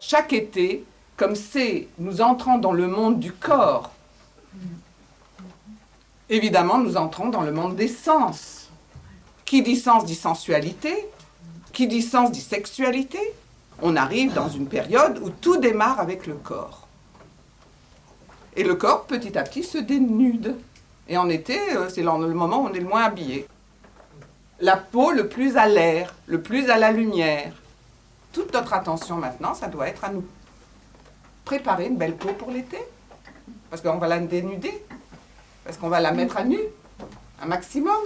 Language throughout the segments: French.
chaque été, comme c'est nous entrons dans le monde du corps, évidemment, nous entrons dans le monde des sens. Qui dit sens dit sensualité, qui dit sens dit sexualité. On arrive dans une période où tout démarre avec le corps. Et le corps, petit à petit, se dénude. Et en été, euh, c'est le moment où on est le moins habillé. La peau le plus à l'air, le plus à la lumière. Toute notre attention maintenant, ça doit être à nous préparer une belle peau pour l'été. Parce qu'on va la dénuder. Parce qu'on va la mettre à nu, un maximum.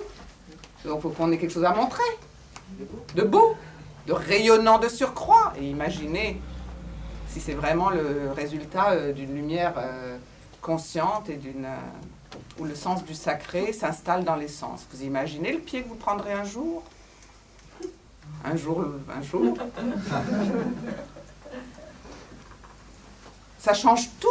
Donc il faut qu'on ait quelque chose à montrer. De beau, de rayonnant de surcroît. Et imaginez si c'est vraiment le résultat euh, d'une lumière euh, consciente et d'une... Euh, où le sens du sacré s'installe dans les sens. Vous imaginez le pied que vous prendrez un jour? Un jour, un jour. Ça change tout.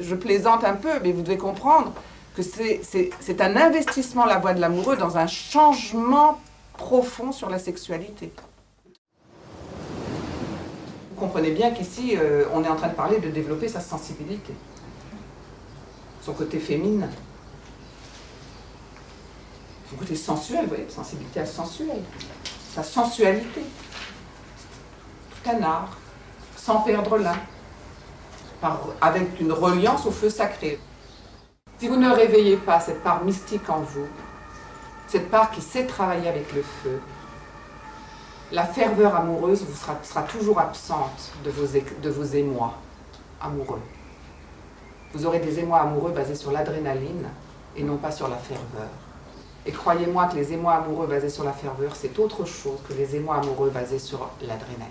Je plaisante un peu, mais vous devez comprendre que c'est un investissement, la voie de l'amoureux, dans un changement profond sur la sexualité. Vous comprenez bien qu'ici, euh, on est en train de parler de développer sa sensibilité, son côté féminin, son côté sensuel, vous voyez, sensibilité à sensuelle, sa sensualité, tout un art, sans perdre l'un, avec une reliance au feu sacré. Si vous ne réveillez pas cette part mystique en vous, cette part qui sait travailler avec le feu, la ferveur amoureuse vous sera, toujours absente de vos émois amoureux. Vous aurez des émois amoureux basés sur l'adrénaline et non pas sur la ferveur. Et croyez-moi que les émois amoureux basés sur la ferveur, c'est autre chose que les émois amoureux basés sur l'adrénaline.